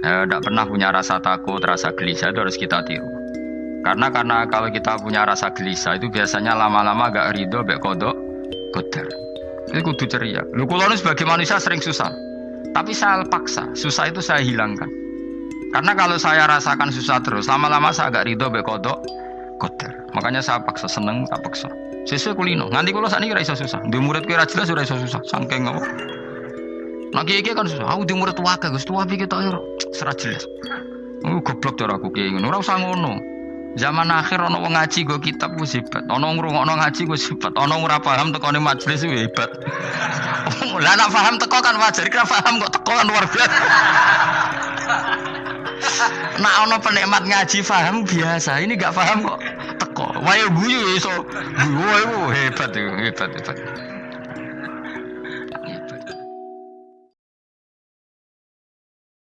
tidak pernah punya rasa takut, rasa gelisah itu harus kita tiru. Karena karena kalau kita punya rasa gelisah itu biasanya lama-lama agak ridho, bek kodok, koder. Itu kudu ceria. Lu sebagai manusia sering susah, tapi saya paksa, susah itu saya hilangkan. Karena kalau saya rasakan susah terus, lama-lama saya agak ridho, bek kodok, koder. Makanya saya paksa seneng, tak paksa. Sesuai kulino. Nanti kalau saat ini rasa susah. Di murid kira jelas sudah susah. Sangking apa? Nah kiai kan susah. Aku di murid tua gus tua pikir tak serat jelas. Oh goblok cara aku kiai ngono. Ora usah ngono. Zaman akhir ono wong ngaji go kitab ku hebat. Ono ngrungokno ngaji ku hebat. Ono ora paham tekone majelis ku hebat. Lah nak paham teko kan wajar, kira paham kok teko kan luar biasa. Nak ono penikmat ngaji paham biasa. Ini gak paham kok teko. Wayo guyu iso. Guyu hebat hebat hebat.